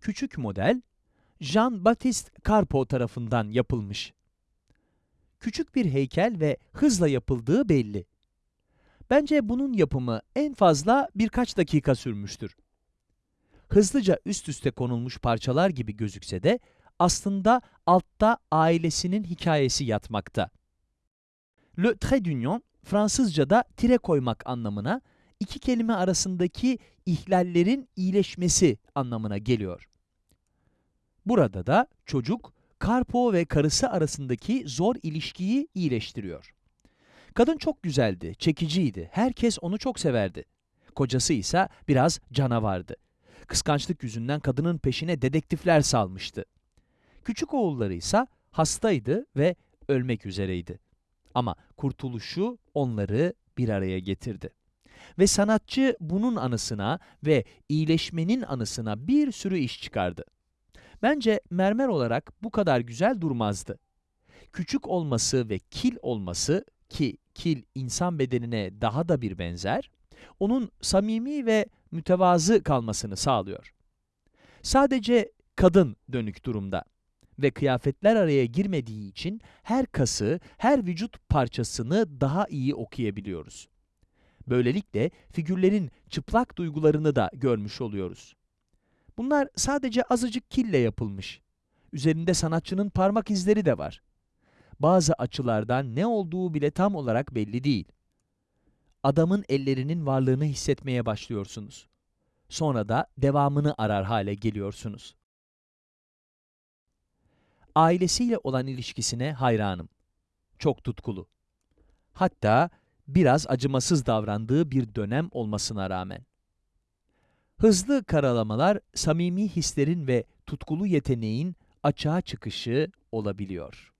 küçük model, Jean-Baptiste Carpeau tarafından yapılmış. Küçük bir heykel ve hızla yapıldığı belli. Bence bunun yapımı en fazla birkaç dakika sürmüştür. Hızlıca üst üste konulmuş parçalar gibi gözükse de aslında altta ailesinin hikayesi yatmakta. Le trait d'union, Fransızca'da tire koymak anlamına, iki kelime arasındaki ihlallerin iyileşmesi anlamına geliyor. Burada da çocuk, Karpo ve karısı arasındaki zor ilişkiyi iyileştiriyor. Kadın çok güzeldi, çekiciydi, herkes onu çok severdi. Kocası ise biraz canavardı. Kıskançlık yüzünden kadının peşine dedektifler salmıştı. Küçük oğulları ise hastaydı ve ölmek üzereydi. Ama kurtuluşu onları bir araya getirdi. Ve sanatçı bunun anısına ve iyileşmenin anısına bir sürü iş çıkardı. Bence mermer olarak bu kadar güzel durmazdı. Küçük olması ve kil olması ki kil insan bedenine daha da bir benzer, onun samimi ve mütevazı kalmasını sağlıyor. Sadece kadın dönük durumda ve kıyafetler araya girmediği için her kası, her vücut parçasını daha iyi okuyabiliyoruz. Böylelikle figürlerin çıplak duygularını da görmüş oluyoruz. Bunlar sadece azıcık kille yapılmış. Üzerinde sanatçının parmak izleri de var. Bazı açılardan ne olduğu bile tam olarak belli değil. Adamın ellerinin varlığını hissetmeye başlıyorsunuz. Sonra da devamını arar hale geliyorsunuz. Ailesiyle olan ilişkisine hayranım. Çok tutkulu. Hatta biraz acımasız davrandığı bir dönem olmasına rağmen. Hızlı karalamalar samimi hislerin ve tutkulu yeteneğin açığa çıkışı olabiliyor.